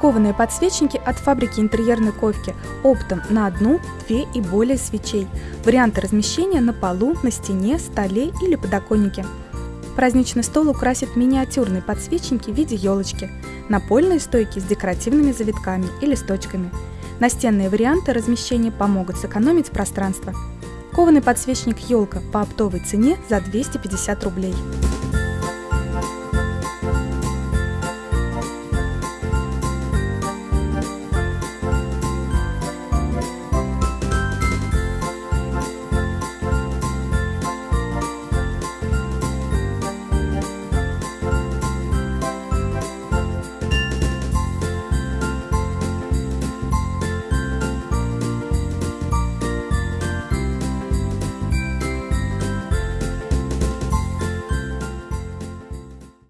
Кованые подсвечники от фабрики интерьерной ковки оптом на одну, две и более свечей. Варианты размещения на полу, на стене, столе или подоконнике. Праздничный стол украсит миниатюрные подсвечники в виде елочки, напольные стойки с декоративными завитками и листочками. Настенные варианты размещения помогут сэкономить пространство. Кованый подсвечник «Елка» по оптовой цене за 250 рублей.